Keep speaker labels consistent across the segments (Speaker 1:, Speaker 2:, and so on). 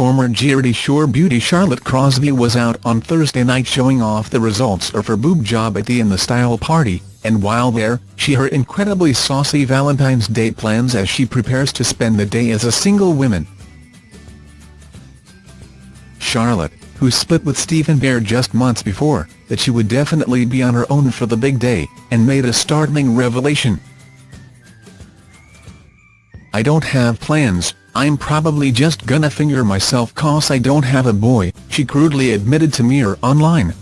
Speaker 1: Former Geordie Shore beauty Charlotte Crosby was out on Thursday night showing off the results of her boob job at the In the Style party, and while there, she her incredibly saucy Valentine's Day plans as she prepares to spend the day as a single woman. Charlotte, who split with Stephen Bear just months before, that she would definitely be on her own for the big day, and made a startling revelation. I don't have plans, I'm probably just gonna finger myself cause I don't have a boy, she crudely admitted to Mirror Online.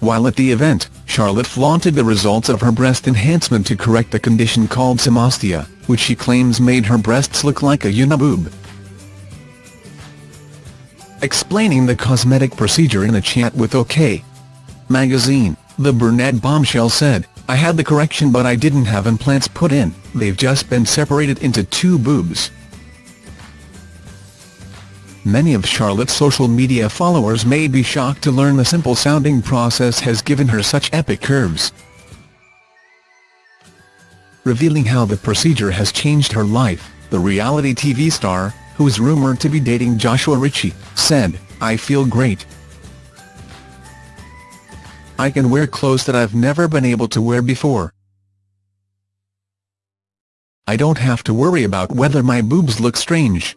Speaker 1: While at the event, Charlotte flaunted the results of her breast enhancement to correct a condition called symmastia, which she claims made her breasts look like a uniboob. Explaining the cosmetic procedure in a chat with OK! magazine, the brunette bombshell said, I had the correction but I didn't have implants put in, they've just been separated into two boobs. Many of Charlotte's social media followers may be shocked to learn the simple-sounding process has given her such epic curves. Revealing how the procedure has changed her life, the reality TV star, who is rumoured to be dating Joshua Ritchie, said, I feel great, I can wear clothes that I've never been able to wear before. I don't have to worry about whether my boobs look strange.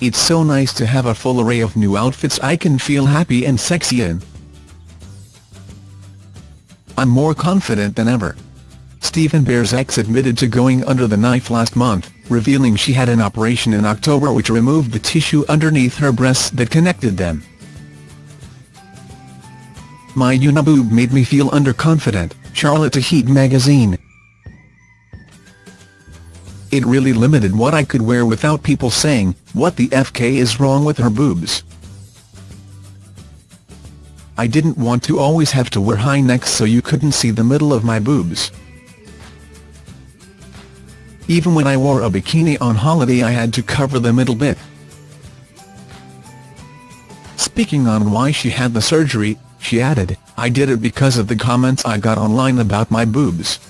Speaker 1: It's so nice to have a full array of new outfits I can feel happy and sexy in. I'm more confident than ever. Stephen Bear's ex admitted to going under the knife last month, revealing she had an operation in October which removed the tissue underneath her breasts that connected them. My uniboob made me feel underconfident, Charlotte to Heat magazine. It really limited what I could wear without people saying, what the FK is wrong with her boobs. I didn't want to always have to wear high necks so you couldn't see the middle of my boobs. Even when I wore a bikini on holiday I had to cover the middle bit. Speaking on why she had the surgery, she added, I did it because of the comments I got online about my boobs.